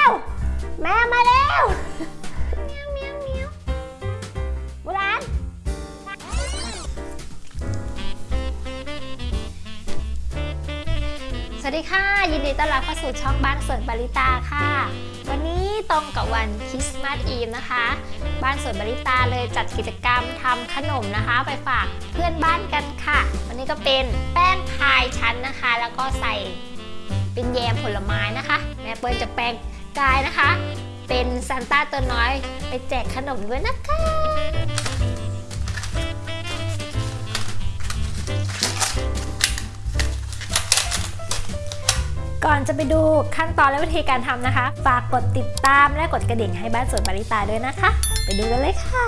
แมวแมวมาแล้วเมียวเมียวเมียวบุรานสวัสดีค่ะ ยินดีต้อนรับเข้าสู่ช่องบ้านสวนบาริตาค่ะ วันนี้ตรงกับวันคริสต์มาสอีฟนะคะ บ้านสวนบาริตาเลยจัดกิจกรรมทำขนมนะคะ ไปฝากเพื่อนบ้านกันค่ะ วันนี้ก็เป็นแป้งพายชั้นนะคะ แล้วก็ใส่เป็นแยมผลไม้นะคะ แม่เปิ้ลจะแปลง กายนะคะ เป็นซานต้าตัวน้อยไปแจกขนมด้วยนะคะก่อนจะไปดูขั้นตอนและวิธีการทำนะคะ ฝากกดติดตามและกดกระดิ่งให้บ้านสวนบาริตาด้วยนะคะ ไปดูกันเลยค่ะ